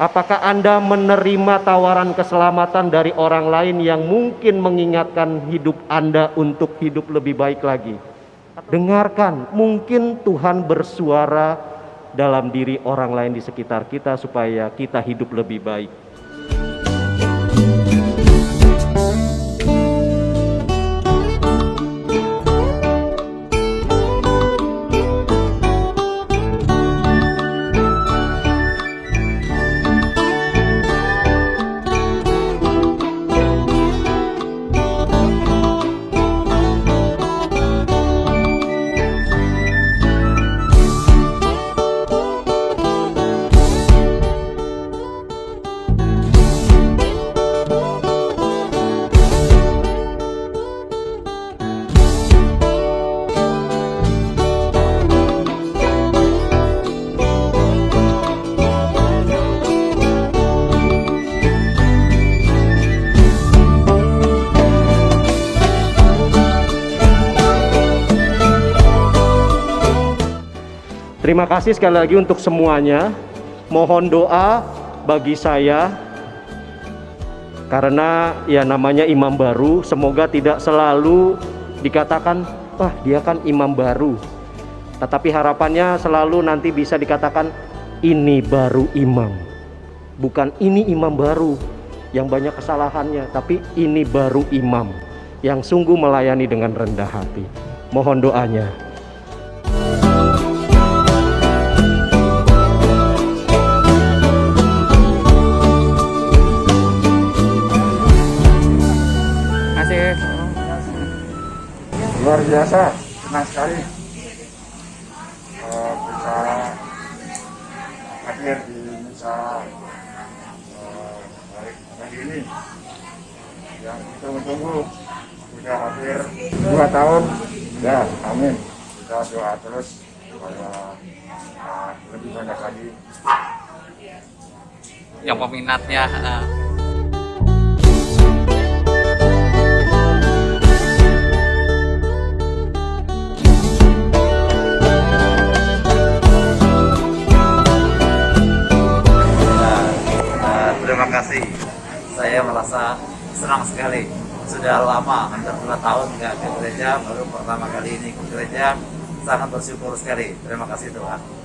Apakah Anda menerima tawaran keselamatan dari orang lain yang mungkin mengingatkan hidup Anda untuk hidup lebih baik lagi? Dengarkan, mungkin Tuhan bersuara dalam diri orang lain di sekitar kita supaya kita hidup lebih baik. Terima kasih sekali lagi untuk semuanya. Mohon doa bagi saya karena ya namanya imam baru, semoga tidak selalu dikatakan, "Wah, dia kan imam baru." Tetapi harapannya selalu nanti bisa dikatakan ini baru imam. Bukan ini imam baru yang banyak kesalahannya, tapi ini baru imam yang sungguh melayani dengan rendah hati. Mohon doanya. Luar biasa senang sekali. Eh, bisa hadir di misa eh, pagi ini. Yang ditunggu-tunggu sudah hampir dua tahun. Ya amin. Kita doa terus supaya eh, lebih banyak lagi. Yang peminatnya eh, terima kasih. Saya merasa senang sekali. Sudah lama, hampir dua tahun nggak ke gereja, baru pertama kali ini ke gereja. Sangat bersyukur sekali. Terima kasih Tuhan.